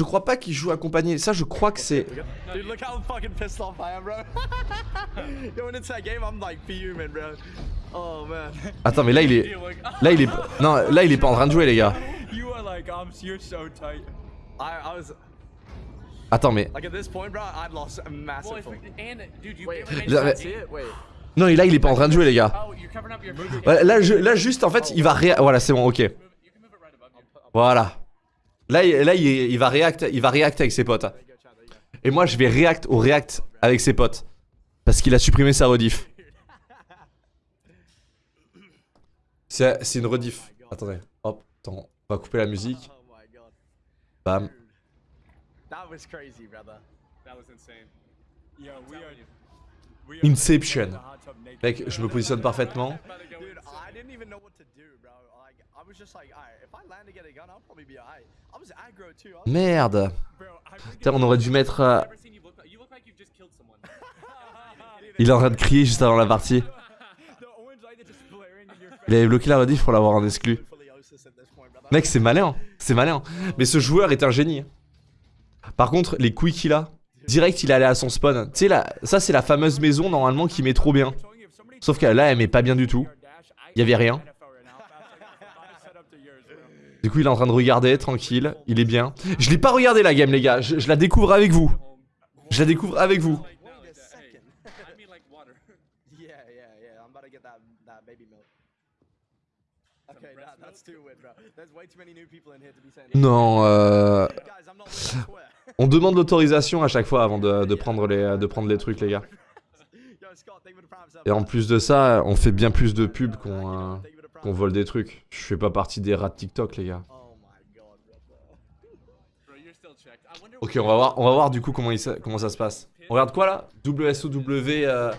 je crois pas qu'il joue accompagné. Ça, je crois que c'est. Dude, look how fucking pissed off I am, bro. Going into that game, I'm like fuming, bro. Oh man. Attends, mais là, il est. Là, il est. Non, là, il est pas en train de jouer, les gars. You are like, I'm, you're so tight. I, I was Attends, mais. like at this point, bro. I'd lost a massive. And dude, you Wait, it. Wait. Non, et là, il est pas en train de jouer, les gars. Oh, Là, je- là, juste, en fait, il va ré... Voilà, c'est bon, ok. Voilà. Là, il, là, il, il va react, il va react avec ses potes. Et moi, je vais react au react avec ses potes. Parce qu'il a supprimé sa rediff. C'est c'est une rediff. Attendez, hop, attends, on va couper la musique. Oh my god. Bam. That was crazy, brother. That was insane. Yo, we are. Inception. Mec, je me positionne parfaitement. Merde. Putain, on aurait dû mettre... euh. Il est en train de crier juste avant la partie. Il avait bloqué la rediff pour l'avoir en exclu. Mec, c'est malin, c'est malin. Mais ce joueur est un génie. Par contre, les couilles qu'il a, direct, il allé à son spawn. Tu sais, là, ça, c'est la fameuse maison, normalement, qui met trop bien. Sauf que là, elle met pas bien du tout. Il y avait rien. Du coup, il est en train de regarder, tranquille. Il est bien. Je l'ai pas regardé, la game, les gars. Je, je la découvre avec vous. Je la découvre avec vous. Non, euh... On demande l'autorisation à chaque fois avant de, de prendre les, de prendre les trucs, les gars. Et en plus de ça, on fait bien plus de pubs qu'on euh, vole des trucs. Je fais pas partie des rats de TikTok, les gars. Oh Ok, on va voir, on va voir du coup comment, il sa- comment ça se passe. On regarde quoi là? WSOW euh,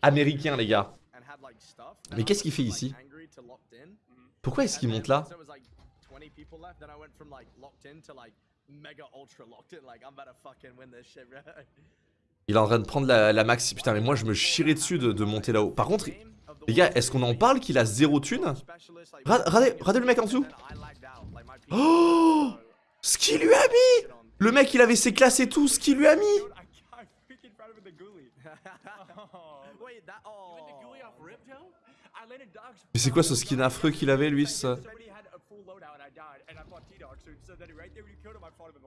américain, les gars. Mais qu'est-ce qu'il fait ici? in. Pourquoi est-ce qu'il monte là? Once there was like 20 people left, then I went from like locked in to like mega ultra locked in. Like I'm about to fucking win this shit, bro. Il est en train de prendre la, la maxi. Putain, mais moi je me chierais dessus de, de monter là-haut. Par contre, les gars, est-ce qu'on en parle qu'il a zéro thune? Regardez, regardez le mec en dessous. Oh Ce qu'il lui a mis. Le mec, il avait ses classes et tout, ce qu'il lui a mis. Mais c'est quoi ce skin affreux qu'il avait, lui ça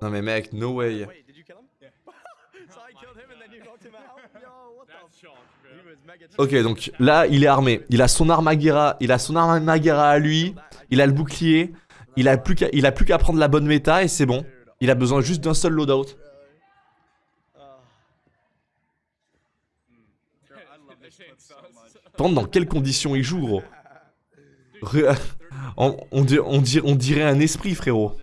Non mais mec, no way. Ok, donc là, il est armé. Il a son arme à guerra, il a son arme à guerra à lui. Il a le bouclier. Il a plus qu'à il a plus qu'à prendre la bonne méta et c'est bon. Il a besoin juste d'un seul loadout. Contre, dans quelles conditions il joue, gros? on, on, dir- on dir- on dirait un esprit, frérot.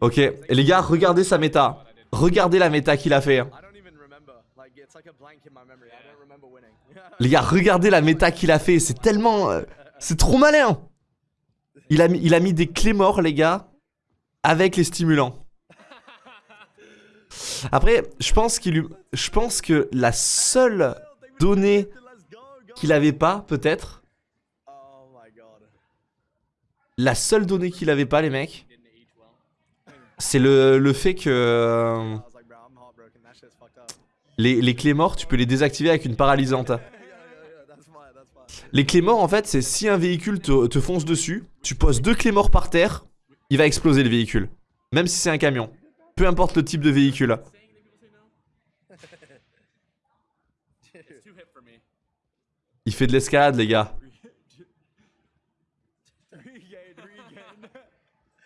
Ok, et les gars, regardez sa méta. Regardez la méta qu'il a fait. hein. Les gars, regardez la méta qu'il a fait. C'est tellement... euh, C'est trop malin. Il a, mis, il a mis des clés morts, les gars, avec les stimulants. Après, je pense que la seule donnée qu'il avait pas, peut-être, la seule donnée qu'il avait pas, les mecs, c'est le, le fait que euh, les, clés morts, tu peux les désactiver avec une paralysante. Les clés morts, en fait, c'est si un véhicule te, te fonce dessus, tu poses deux clés morts par terre, il va exploser le véhicule. Même si c'est un camion. Peu importe le type de véhicule. Il fait de l'escalade, les gars.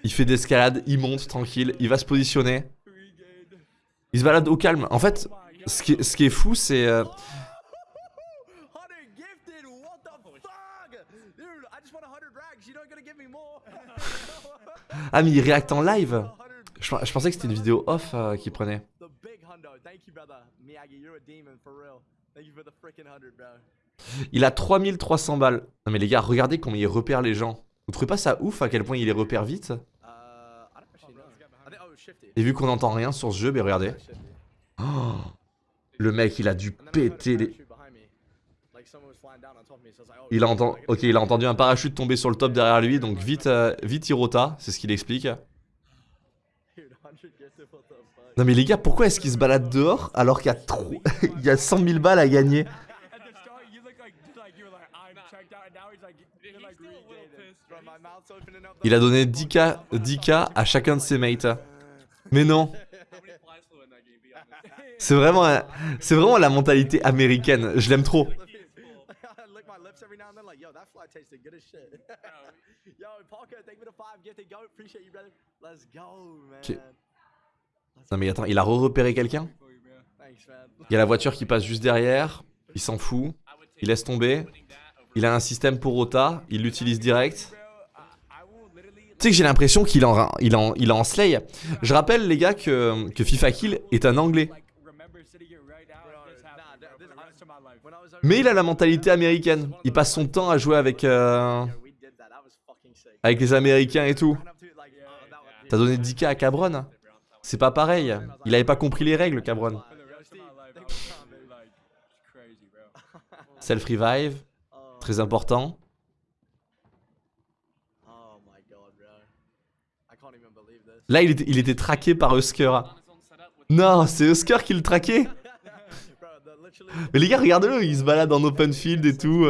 Il fait de l'escalade, il monte tranquille, il va se positionner. Il se balade au calme. En fait, ce qui est, fou, c'est... euh, Hunter gifted, what the fuck? Dude, I just want 100 rags. You're not gonna give me more. Ah, mais il réacte en live. 100. Je, pensais que c'était une vidéo off euh, qu'il prenait. The big hundo. Thank you, brother. Miyagi, you're a demon for real. Thank you for the freaking 100, bro. Il a 3300 balles. Non mais les gars, regardez comment il repère les gens. Vous trouvez pas ça ouf à quel point il les repère vite? Uh, think, oh. Et vu qu'on n'entend rien sur ce jeu, ben regardez. Oh, le mec, il a dû péter les... oh, Il a, shit, entendu, like, ok, il a entendu un parachute tomber sur le top derrière lui, donc vite, euh, vite il rota, c'est ce qu'il explique. Dude, 100 gifted, what the fuck? Non mais les gars, pourquoi est-ce qu'il se balade dehors alors qu'il y a trop... il y a 100 000 balles à gagner? At the start, you look like like you were like I'm checked out, and now he's like you're like regained. Bro, my mouth's opening up. Il a donné 10k, 10k à chacun de ses mates. Mais non, c'est vraiment, c'est vraiment la mentalité américaine. Je l'aime trop. I Non mais attends, il a re-repéré quelqu'un? Il y a la voiture qui passe juste derrière. Il s'en fout. Il laisse tomber. Il a un système pour Rota. Il l'utilise direct. Tu sais que j'ai l'impression qu'il en, il en, il en slay. Je rappelle les gars que, que FIFA Kill est un anglais. Mais il a la mentalité américaine. Il passe son temps à jouer avec, euh, avec les Américains et tout. T'as donné 10k à Cabron C'est pas pareil. Il avait pas compris les règles, Cabron. Self-revive, Oh, très important. Là, il était, traqué par Husker. Non, c'est Husker qui le traquait Mais les gars, regardez-le, il se balade en open field et tout.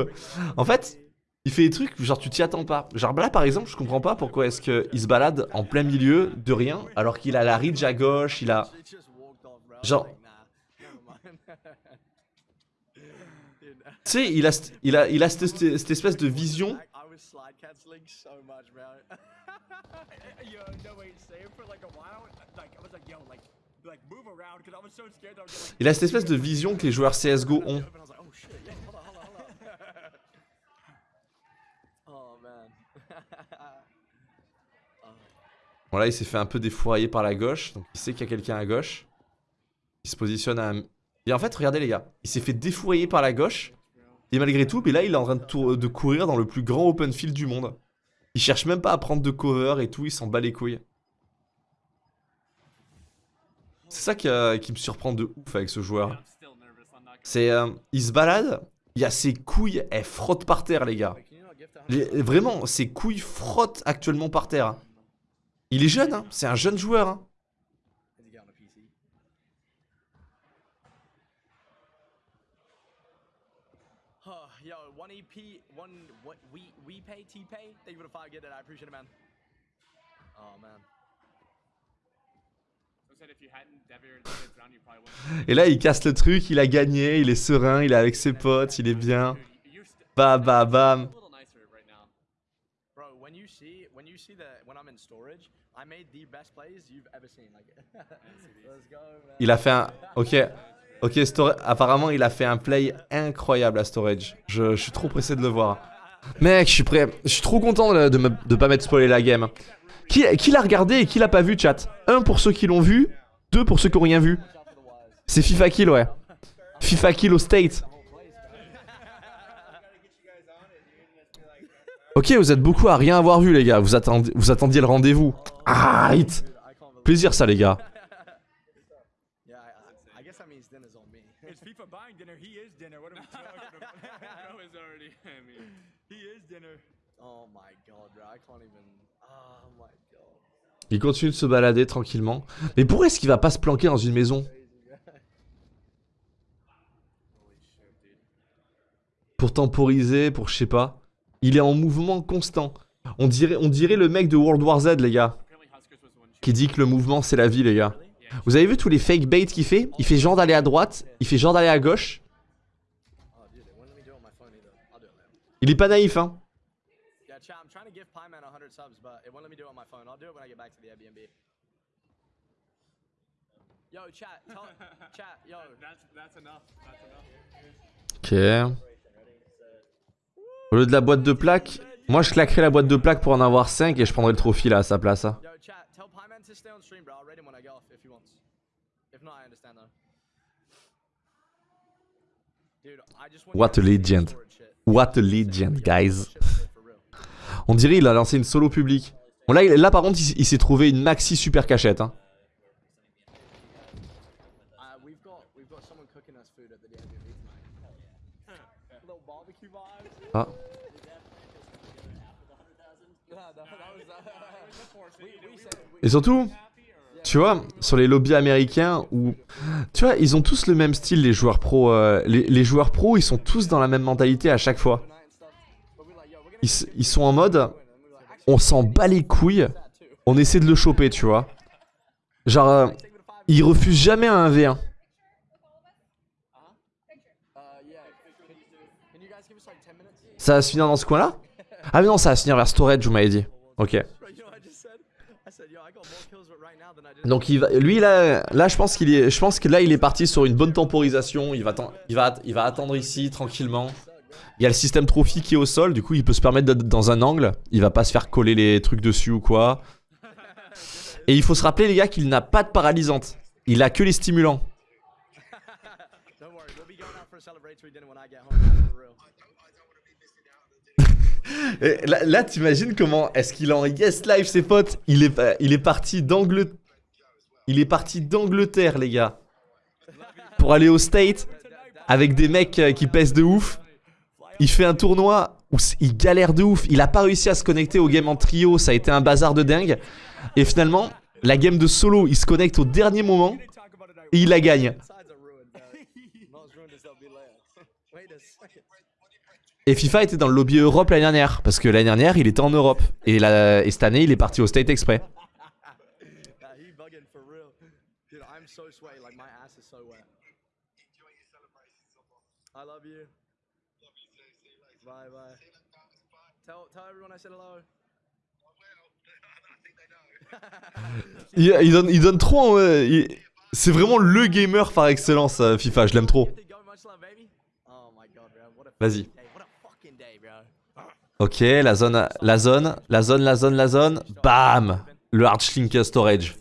En fait, il fait des trucs, genre tu t'y attends pas. Genre là, par exemple, je comprends pas pourquoi est-ce qu'il se balade en plein milieu de rien, alors qu'il a la ridge à gauche, il a... Genre- Tu sais, il a, il a, il a cette, cette- espèce de vision. Il a cette espèce de vision que les joueurs CSGO ont. And I was like, oh shit, yeah, hold on, hold on, hold on. oh man. Bon là, il s'est fait un peu défourailler par la gauche, donc il sait qu'il y a quelqu'un à gauche. Il se positionne à... Et en fait, regardez les gars, il s'est fait défourailler par la gauche. Et malgré tout, mais là, il est en train de, courir dans le plus grand open field du monde. Il cherche même pas à prendre de cover et tout, il s'en bat les couilles. C'est ça qui, euh, me surprend de ouf avec ce joueur. C'est... euh, il se balade, il y a ses couilles, elles frottent par terre les gars. Vraiment, ses couilles frottent actuellement par terre. Il est jeune, hein, c'est un jeune joueur. Hein. Did you get on a PC? Oh, yo, one EP, one what we we pay T pay? Thank you for the five. Get it. I appreciate it, man. Oh man. Et là, il casse le truc, il a gagné, il est serein, il est avec ses potes, il est bien. Bam, bam, bam. Bro, when you see when you see the when I'm in storage, I made the best plays you've ever seen. Like, let's go, man. Il a fait un... Ok, ok, Stor- apparemment, il a fait un play incroyable à Storage. Je, je suis trop pressé de le voir. Mec, je suis prêt. Je suis trop content de, de, me- de pas m'être spoilé la game. Qui, qui l'a regardé et qui l'a pas vu, chat? Un pour ceux qui l'ont vu, deux pour ceux qui ont rien vu. C'est FIFA Kill, ouais. FIFA Kill au State. Ok, vous êtes beaucoup à rien avoir vu, les gars. Vous, attendiez, vous attendiez le rendez-vous. Ah, believe. Plaisir, ça, les gars. Il continue de se balader tranquillement. Mais pourquoi est-ce qu'il va pas se planquer dans une maison? Pour temporiser, pour je sais pas. Il est en mouvement constant. On dirait, on dirait le mec de World War Z, les gars. Qui dit que le mouvement c'est la vie, les gars. Vous avez vu tous les fake baits qu'il fait? Il fait genre d'aller à droite, il fait genre d'aller à gauche. Il est pas naïf, hein. Yeah, chat, I'm trying to give Pie Man 100 subs, but it won't let me do it on my phone. I'll do it when I get back to the Airbnb. Yo, chat, tell, chat, yo. That's that's enough. That's enough. Ok. Au lieu de la boîte de plaques, moi je claquerais la boîte de plaques pour en avoir 5 et je prendrais le trophy là à sa place. hein. What a legend. What a legend, guys. On dirait il a lancé une solo publique. Bon là, là par contre, il, il s'est trouvé une maxi super cachette. Hein. Et surtout, tu vois, sur les lobbies américains où, tu vois, ils ont tous le même style les joueurs pro. euh, les, joueurs pro, ils sont tous dans la même mentalité à chaque fois. Ils, sont en mode, on s'en bat les couilles, on essaie de le choper, tu vois. Genre, euh, ils refusent jamais un 1v1. Uh, yeah. Can, can you guys give us like 10 minutes? Ça va se finir dans ce coin-là? Ah mais non, ça va se finir vers storage, vous m'avez dit. Ok. Donc il va, lui là, là je pense qu'il est, je pense que là il est parti sur une bonne temporisation. Il va, atten- il va, il va attendre ici tranquillement. Il y a le système trophy qui est au sol, du coup il peut se permettre d'être dans un angle. Il va pas se faire coller les trucs dessus ou quoi. Et il faut se rappeler les gars qu'il n'a pas de paralysante. Il a que les stimulants. là, t'imagines comment est-ce qu'il en yes live ses potes Il est, pas- il est parti d'Angleterre. Il est parti d'Angleterre les gars. Pour aller au State avec des mecs euh, qui pèsent de ouf. Il fait un tournoi où il galère de ouf. Il a pas réussi à se connecter au game en trio. Ça a été un bazar de dingue. Et finalement, la game de solo, il se connecte au dernier moment et il la gagne. Sides are ruined, bro. Not as ruined as they'll be later. Wait a second. Et FIFA était dans le lobby Europe l'année dernière. Parce que l'année dernière, il était en Europe. Et, la- et cette année, il est parti au State exprès. Il, il donne, il donne trop. euh, il- C'est vraiment le gamer par excellence, euh, FIFA. Je l'aime trop. Get Ok, la zone, la zone, la zone, la zone, la zone. Bam Le hard shrink storage.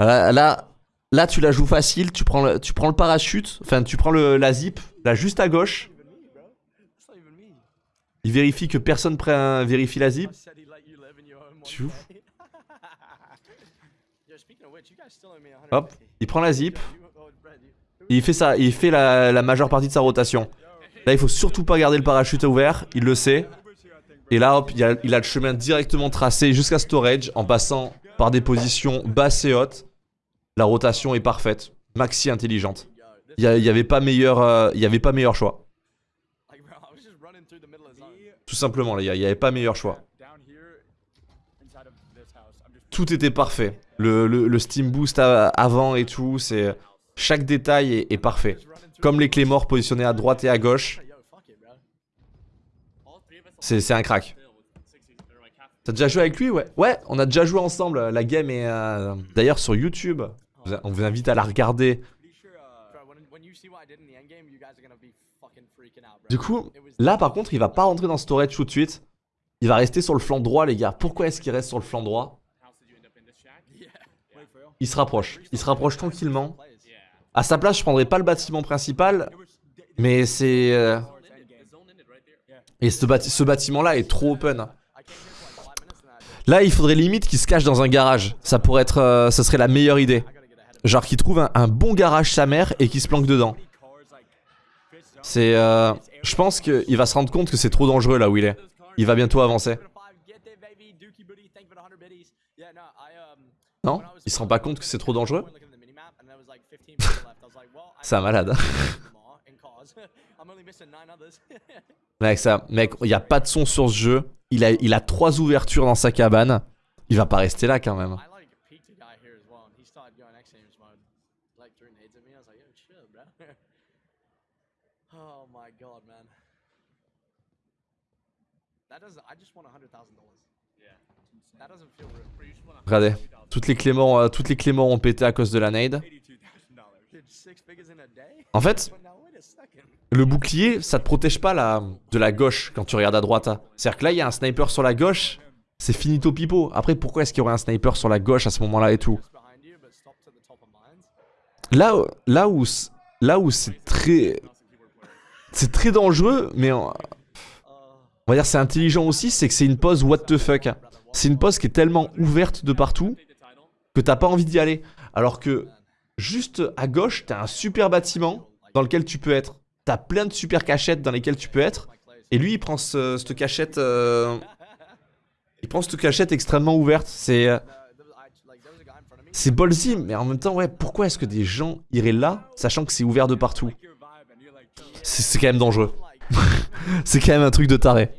Là, là, là, tu la joues facile. Tu prends le, tu prends parachute. Enfin, tu prends le, la zip, là, juste à gauche. Il vérifie que personne prend, vérifie la zip. Tu ouf. day. Yo, speaking of which, you guys still owe me 150. Hop, il prend la zip. Il fait ça, il fait la majeure partie de sa rotation. Là, il faut surtout pas garder le parachute ouvert. Il le sait. Et là, hop, il a, le chemin directement tracé jusqu'à storage en passant par des positions basses et hautes. La rotation est parfaite, maxi intelligente. Il y, a- il y avait pas meilleur, euh, avait pas meilleur choix. Tout simplement, les gars, il y avait pas meilleur choix. Tout était parfait. Le, steam boost avant et tout, chaque détail est parfait. Comme les clémores positionnés à droite et à gauche, c'est un crack. T'as déjà joué avec lui, ouais Ouais, on a déjà joué ensemble. La game est euh, d'ailleurs sur YouTube. On vous invite à la regarder. Du coup, là par contre, il va pas rentrer dans storage tout de suite. Il va rester sur le flanc droit, les gars. Pourquoi est-ce qu'il reste sur le flanc droit? Il se rapproche. Il se rapproche tranquillement. À sa place, je prendrais pas le bâtiment principal, mais c'est. euh. Et ce, bâti- ce bâtiment-là est trop open. Là, il faudrait limite qu'il se cache dans un garage. Ça pourrait être. euh, ça serait la meilleure idée. Genre qu'il trouve un, bon garage sa mère et qu'il se planque dedans. C'est. euh, je pense qu'il va se rendre compte que c'est trop dangereux là où il est. Il va bientôt avancer. Give it a five, get there, baby. Dookie booty, thank you for the 100 biddies. Yeah, no, I, Non? Il se rend pas compte que c'est trop dangereux? C'est un malade. Mec, ça, mec, il y a pas de son sur ce jeu. Il a, il a trois ouvertures dans sa cabane. Il va pas rester là quand même. I like peeked a guy here as well, and he started going X Games mode, like throwing nades at me. I was like, yo, chill, bro. oh my god, man. That doesn't. I just won a hundred thousand dollars. Yeah. That doesn't feel real. Regardez, toutes les clés morts, euh, toutes les clés morts ont pété à cause de la nade. En fait, le bouclier, ça te protège pas la, de la gauche quand tu regardes à droite. hein. C'est-à-dire que là, il y a un sniper sur la gauche. C'est finito pipo. Après, pourquoi est-ce qu'il y aurait un sniper sur la gauche à ce moment-là et tout? Là, là où, là où c'est très, c'est très dangereux, mais on, va dire c'est intelligent aussi, c'est que c'est une pause what the fuck. C'est une pause qui est tellement ouverte de partout que t'as pas envie d'y aller. Alors que juste à gauche, t'as un super bâtiment dans lequel tu peux être. t'as plein de super cachettes dans lesquelles tu peux être. Et lui, il prend ce- cette cachette. euh, il prend cette cachette extrêmement ouverte. C'est. euh, c'est ballsy, mais en même temps, ouais, pourquoi est-ce que des gens iraient là, sachant que c'est ouvert de partout? C'est quand même dangereux. c'est quand même un truc de taré.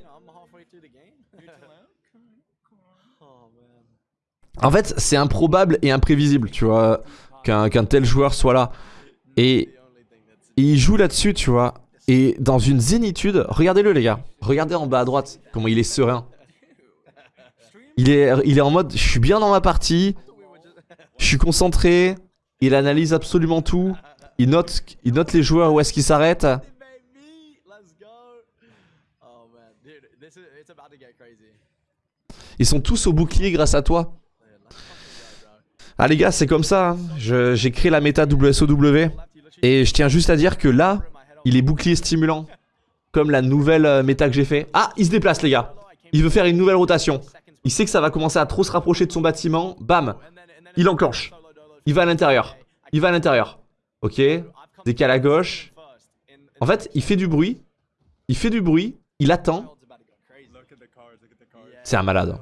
En fait, c'est improbable et imprévisible, tu vois, qu'un tel joueur soit là. Et, il joue là-dessus, tu vois. Et dans une zénitude, regardez-le les gars. Regardez en bas à droite, comment il est serein. Il est, en mode, je suis bien dans ma partie, je suis concentré, il analyse absolument tout, il note, les joueurs où est-ce qu'ils s'arrêtent. Ils sont tous au bouclier grâce à toi. Ah les gars, c'est comme ça. hein. J'ai créé la méta WSOW. Et je tiens juste à dire que là, il est bouclier stimulant. Comme la nouvelle euh, méta que j'ai fait. Ah, il se déplace les gars. Il veut faire une nouvelle rotation. Il sait que ça va commencer à trop se rapprocher de son bâtiment. Bam. Il enclenche. Il va à l'intérieur. Il va à l'intérieur. Ok. Décale à gauche. En fait, il fait du bruit. Il fait du bruit. Il attend. C'est un malade. And,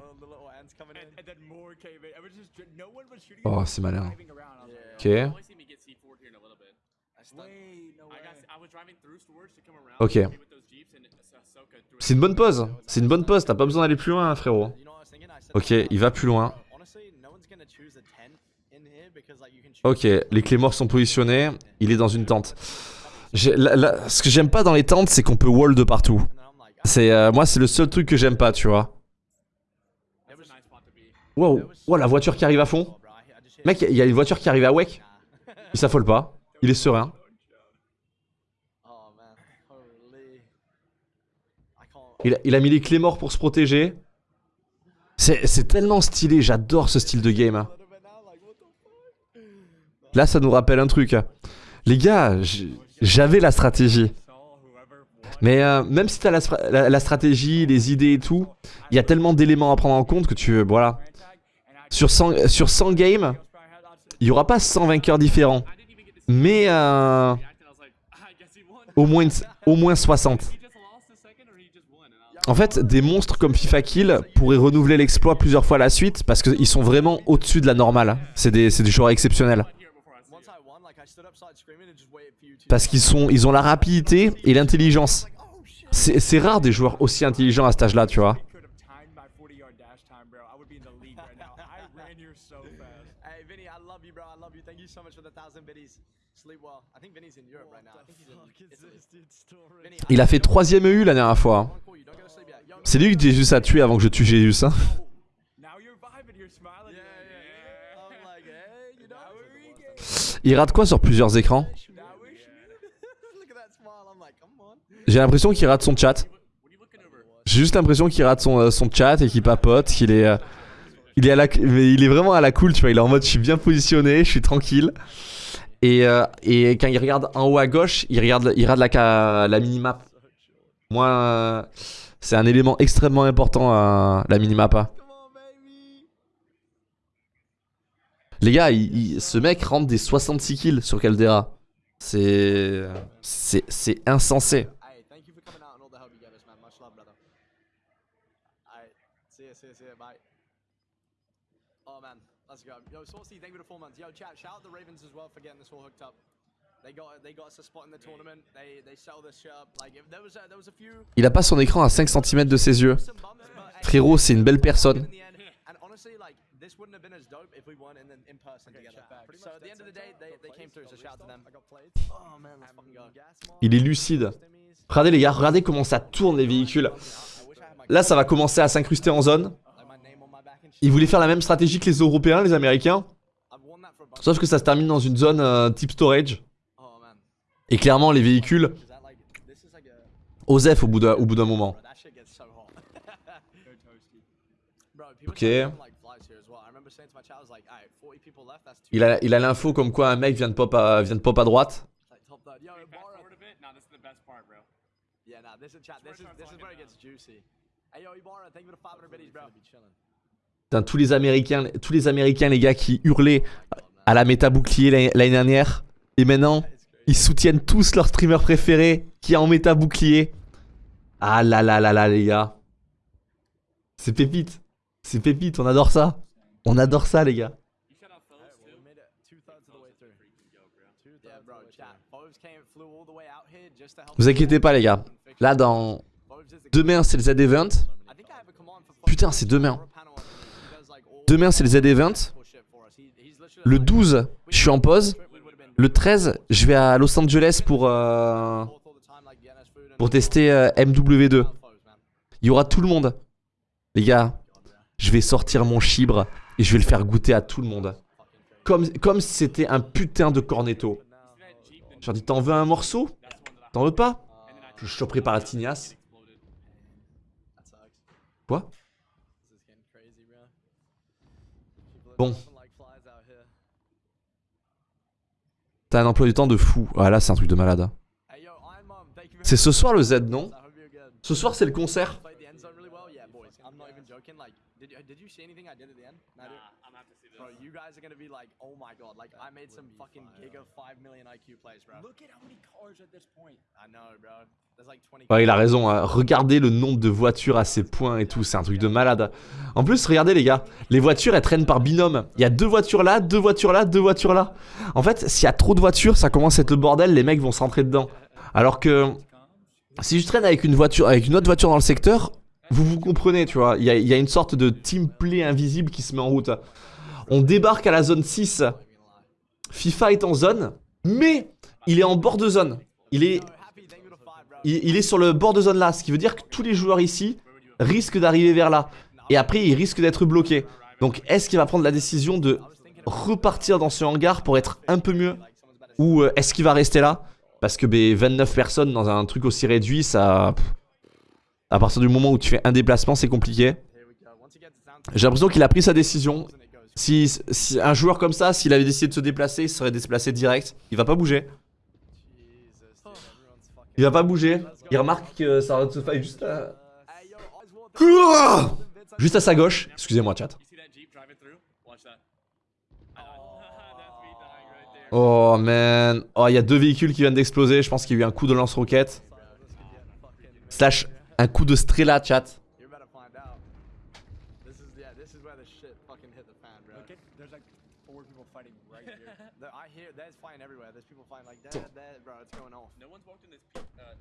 and then more came in. I was just, no one was shooting. Oh, c'est malin. Ok. Only seen me get C4 here in a little bit. wait, no I way. got. I was driving through storage to come around. Ok. uh, C'est une bonne pause. C'est une bonne pause. T'as pas besoin d'aller plus loin, hein, frérot. Ok, il va plus loin. Ok, les clés morts sont positionnées. Il est dans une tente. J'ai- la- la- ce que j'aime pas dans les tentes, c'est qu'on peut wall de partout. C'est euh, moi, c'est le seul truc que j'aime pas, tu vois. Wow, wow, la voiture qui arrive à fond. Mec, il y a une voiture qui arrive à Wake. Il s'affole pas. Il est serein. Il a, mis les clés morts pour se protéger. C'est tellement stylé. J'adore ce style de game. hein. Là, ça nous rappelle un truc. Les gars, j'avais la stratégie. Mais euh, même si t'as la, stra- la, la stratégie, les idées et tout, il y a tellement d'éléments à prendre en compte que tu... Voilà. Sur 100, sur 100 games, il y aura pas 100 vainqueurs différents. Mais euh, au, moins, au moins 60. He just lost a second, or he just won. And I was En fait, des monstres comme FIFA Kill pourraient renouveler l'exploit plusieurs fois à la suite parce qu'ils sont vraiment au-dessus de la normale. C'est des, des joueurs exceptionnels. Parce qu'ils ils ont la rapidité et l'intelligence. C'est rare des joueurs aussi intelligents à cet âge-là, tu vois. could have timed my 40 yard dash time, bro. I would be in the league right now. I ran here so fast. Hey Vinny, I love you, bro. I love you. Thank you so much for the thousand biddies. Sleep well. I think Vinny's in Europe right now. I think he's in Italy. Vinny, I Il a fait troisième EU la dernière fois. hein. C'est lui que Jésus a tué avant que je tue Jésus. Hein. Il rate quoi sur plusieurs écrans? J'ai l'impression qu'il rate son chat. J'ai juste l'impression qu'il rate son, euh, son chat et qu'il papote, qu'il est, euh, il est à vraiment à la cool, tu vois. Il est en mode, je suis bien positionné, je suis tranquille. Et, euh, quand il regarde en haut à gauche, il regarde, la, la minimap. Moi, euh, c'est un élément extrêmement important, euh, la minimap. hein. Les gars, il- ce mec rentre des 66 kills sur Caldera. C'est insensé. Hey, thank you for coming out and all the help you gave us, man. Much love, brother. Alright, see ya, see ya, see ya, bye. Oh man, let's go. Yo, Saucy, thank you for the four months. Yo, chat, shout out the Ravens as well for getting this all hooked up. They got they got us a spot in the tournament. They they sell this shit up. Like if there was a, there was a few Il a pas son écran à 5 cm de ses yeux. Frérot, c'est une belle personne. in the end, and honestly, like this wouldn't have been as dope if we weren't in, the, in person together. So at the end of the day, they, they came through. So shout out to them. Oh man, let's fucking go. Il est lucide. Regardez les gars, regardez comment ça tourne les véhicules. Là, ça va commencer à s'incruster en zone. Ils voulaient faire la même stratégie que les Européens, les Américains. Sauf que ça se termine dans une zone euh, type storage. Et clairement, les véhicules, osef au bout d'un moment. Bro, that shit gets so hot. They're toasty. Bro, people Okay. okay. like flies here as well. I remember saying to my chat, I was like, alright, 40 people left, that's too Il a il l'info comme quoi un mec vient de pop vient de pop à droite. Tous les Américains, tous les Américains, les gars, qui hurlaient à la méta bouclier l'année dernière. Et maintenant, Ils soutiennent tous leur streamer préféré qui est en méta bouclier. Ah là là là là les gars. C'est pépite. C'est pépite, on adore ça. On adore ça les gars. Vous inquiétez pas les gars. Là dans demain c'est le Z event. I think I have a command for Foves. Putain, c'est demain. Or a panel on it. He does, like, all Demain c'est le Z event. bullshit for us. He- he's literally Le like, 12, je suis en pause. Le 13, je vais à Los Angeles pour euh, pour tester euh, MW2. Foves, man. Il y aura tout le monde. Les gars, je vais sortir mon chibre et je vais le faire goûter à tout le monde. Comme, si c'était un putain de cornetto. Je leur dis, t'en veux un morceau? T'en veux pas? Je te prépare la tignasse. Quoi This is getting crazy, bro. People are T'as un emploi du temps de fou. Ah là, c'est un truc de malade. Very C'est ce soir le Z, non? Ce soir, c'est le concert. Played the end zone really boys. I'm not even joking. Like, did you, did you see anything I did at the end? Nah? I'm gonna have to see this. Bro, you guys are gonna be like, oh my god, like I made some fucking giga 5 million IQ plays, bro. Look at how many cars at this point. I know, bro. There's like 20. Ouais, il a raison. hein. Regardez le nombre de voitures à ces points et tout. C'est un truc de malade. En plus, regardez les gars. Les voitures, elles traînent par binôme. Il y a deux voitures là, deux voitures là, deux voitures là. En fait, s'il y a trop de voitures, ça commence à être le bordel. Les mecs vont se rentrer dedans. Alors que si je traîne avec une voiture, avec une autre voiture dans le secteur, vous vous comprenez, tu vois. Il y a, une sorte de team play invisible qui se met en route. On débarque à la zone 6. FIFA est en zone, mais il est en bord de zone. Il est, est sur le bord de zone là, ce qui veut dire que tous les joueurs ici risquent d'arriver vers là. Et après, ils risquent d'être bloqués. Donc, est-ce qu'il va prendre la décision de repartir dans ce hangar pour être un peu mieux? Ou euh, est-ce qu'il va rester là? Parce que ben, 29 personnes dans un truc aussi réduit, ça... À partir du moment où tu fais un déplacement, c'est compliqué. J'ai l'impression qu'il a pris sa décision. Si, un joueur comme ça, s'il avait décidé de se déplacer, il serait déplacé direct. Il va pas bouger. Il va pas bouger. Il remarque que ça se fait juste à... Juste à sa gauche. Excusez-moi, chat. Oh man. Oh, il y a deux véhicules qui viennent d'exploser. Je pense qu'il y a eu un coup de lance-roquette. Slash un coup de strela, chat. You better find out. This is yeah, this is where the shit fucking hit the fan, bro. Look at there's like four people fighting right here. There- I hear there's fighting everywhere. There's people fighting like there, there, bro. It's going off. No one's walked in this pe- uh,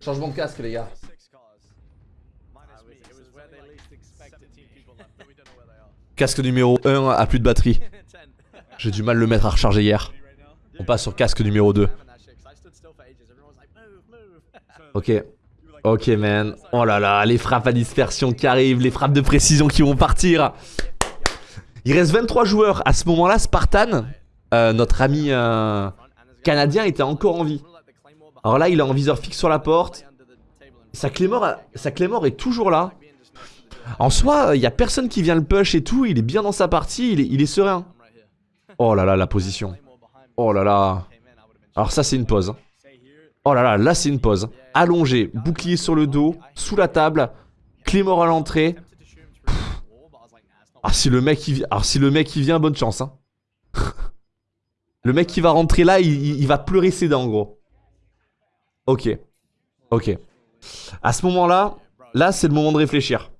Changement de casque, les gars. Are. Casque numéro 1 a plus de batterie. J'ai du mal à le mettre à recharger hier. On passe sur casque numéro 2. Spamming that shit, 'cause I stood still for ages. Everyone was like, move, move. Ok. Ok, man. Oh là là, les frappes à dispersion qui arrivent, les frappes de précision qui vont partir. Il reste 23 joueurs. À ce moment-là, Spartan, euh, notre ami euh, canadien, était encore en vie. Alors là, il est en viseur fixe sur la porte. Sa Clémore, a- sa est toujours là. En soi, il y a personne qui vient le push et tout. Il est bien dans sa partie. Il est, il est serein. Oh là là, la position. Oh là là. Alors ça, c'est une pause. Oh là là, là, c'est une pause. Allongé, bouclier sur le dos, sous la table, Clémore à l'entrée. Ah, si le mec il si le mec vient, bonne chance. Hein. le mec qui va rentrer là, il, va pleurer ses dents, gros. Ok. Ok. À ce moment-là, là, c'est le moment de réfléchir.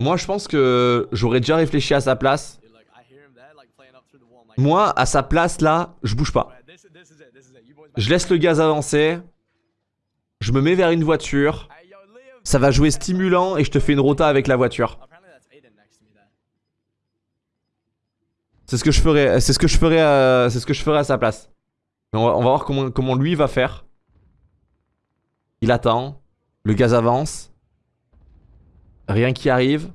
Moi, je pense que j'aurais déjà réfléchi à sa place. Dude, like, I hear him there, like, playing up through the wall. I'm like, Moi, à sa place, là, je bouge pas. "Alright, this, this is it, this is it. You boys Je laisse le gaz avancer. Je me mets vers une voiture. Ça va jouer stimulant et je te fais une rota avec la voiture. C'est ce que je ferais. C'est ce que je je ferais à sa place. On va, voir comment lui va faire. Il attend. Le gaz avance. Rien qui arrive.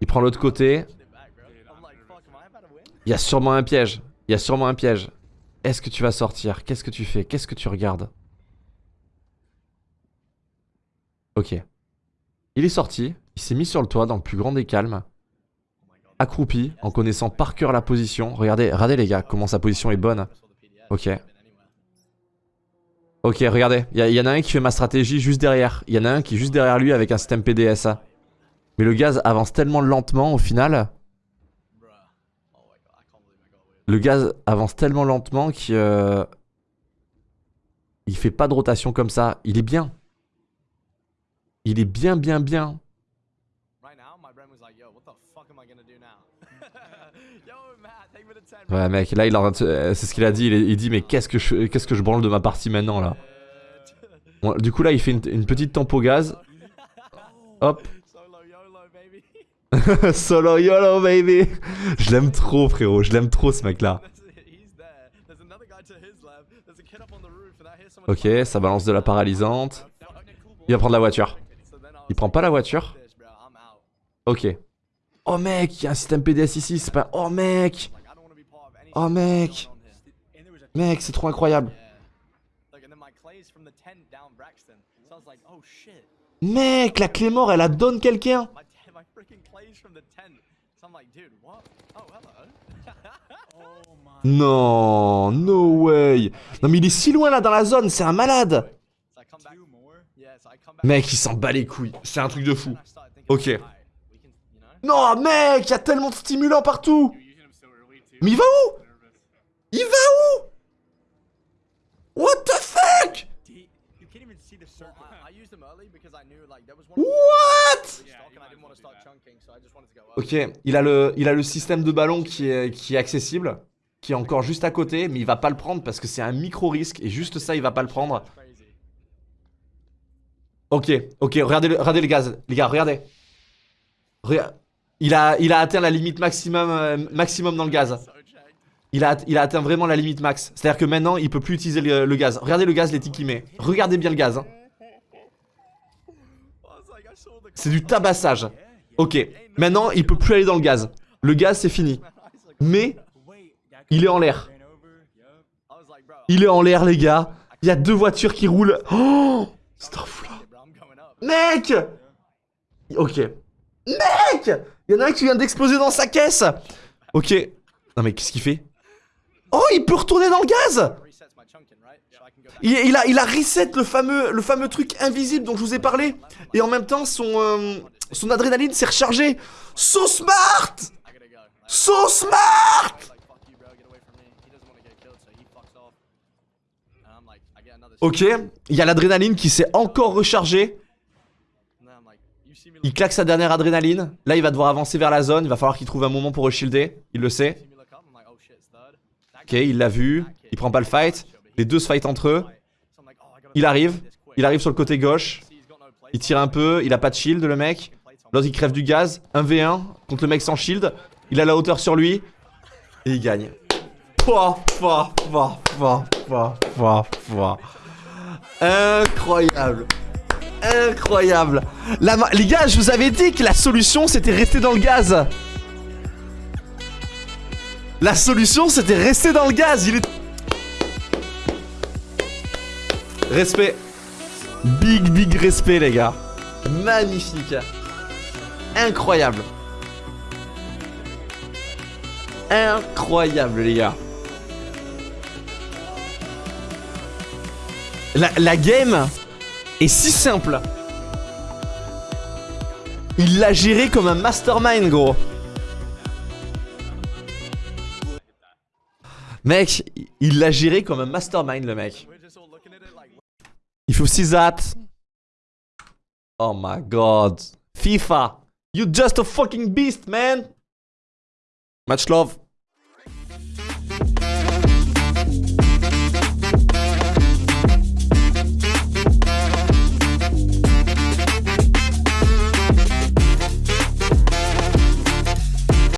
Il prend l'autre côté. Get back, bro. I'm like, fuck, am I about to win? Il y a sûrement un piège. Il y a sûrement un piège. Est-ce que tu vas sortir? Qu'est-ce que tu fais? Qu'est-ce que tu regardes? Ok. Il est sorti. Il s'est mis sur le toit dans le plus grand des calmes. Accroupi, en connaissant par cœur la position. Regardez, regardez les gars, comment sa position est bonne. Ok. Ok, regardez. Il y, en a un qui fait ma stratégie juste derrière. Il y en a un qui est juste derrière lui avec un système PDSA. Mais le gaz avance tellement lentement au final. Bruh. Oh my god, I can't believe I got away with Le gaz avance tellement lentement qu'il euh, il fait pas de rotation comme ça. Il est bien. Il est bien, bien, bien. it. Right now, my brain was like, yo, what the fuck am I gonna do now? yo, Matt, take me to 10. Ouais, mec, là, il en euh, C'est ce qu'il a dit. Il, il dit, mais qu'est-ce que je, qu'est-ce que je branle de ma partie maintenant là? Bon, Du coup, là, il fait une, une petite tempo gaz. Hop. Solo YOLO, baby. Je l'aime trop, frérot. Je l'aime trop, ce hear someone. Ok, ça balance de la paralysante. Il va prendre la voiture. Il prend pas la voiture? Ok. Oh mec, il y a un système PDS ici, c'est pas... Oh mec Oh mec Mec, c'est trop incroyable. Oh. Mec, la clé mort, elle la donne quelqu'un Non, no way. Non mais il est si loin là dans la zone, c'est un malade. Mec, il s'en bat les couilles, c'est un truc de fou. Ok. alright, we can, you know? Non, mec, il y a tellement de stimulants partout. Mais il va où? Il va où? What the fuck? What? stock Yeah, you and I might didn't want as to well do start that. chunking, so I just wanted to go early. Ok, il a le, il a le système de ballon qui est, qui est accessible, qui est encore juste à côté, mais il va pas le prendre parce que c'est un micro risque et juste ça, il va pas le prendre. Ok, ok, regardez le, regardez le gaz, les gars, regardez. Rega- il, a, il a atteint la limite maximum, euh, maximum dans le gaz. Il a, il a atteint vraiment la limite max. C'est-à-dire que maintenant, il peut plus utiliser le, le gaz. Regardez le gaz, les tics qu'il met. Regardez bien le gaz. hein. I was like, I saw the C'est du tabassage. Ok, maintenant, il peut plus aller dans le gaz. Le gaz, c'est fini. Mais, il est en l'air. Il est en l'air, les gars. Il y a deux voitures qui roulent. Oh. Mec Ok. Mec Il y en a un qui vient d'exploser dans sa caisse Ok. Non mais qu'est-ce qu'il fait? Oh, il peut retourner dans le gaz Resets my chunking, right? So I can go back. Il, a, reset le fameux, truc invisible dont je vous ai parlé. Et en même temps, son, euh, son adrénaline s'est rechargée. So smart So smart. Ok, il y a l'adrénaline qui s'est encore rechargée. Il claque sa dernière adrénaline. Là, il va devoir avancer vers la zone. Il va falloir qu'il trouve un moment pour re-shielder. Il le sait. Ok, il l'a vu. Il prend pas le fight. Les deux se fight entre eux. Il arrive. Il arrive sur le côté gauche. Il tire un peu. Il a pas de shield, le mec. L'autre, il crève du gaz. 1v1 contre le mec sans shield. Il a la hauteur sur lui. Et il gagne. Incroyable. Incroyable. Les gars, je vous avais dit que la solution, c'était rester dans le gaz. La solution, c'était rester dans le gaz. Il est... Respect. Big, big respect, les gars. Magnifique. Incroyable. Incroyable, les gars. La, la game est si simple. Il l'a géré comme un mastermind, gros. Mec, il l'a géré comme un mastermind, le mec. If you see that. Oh my god. FIFA. you're just a fucking beast, man. Much love.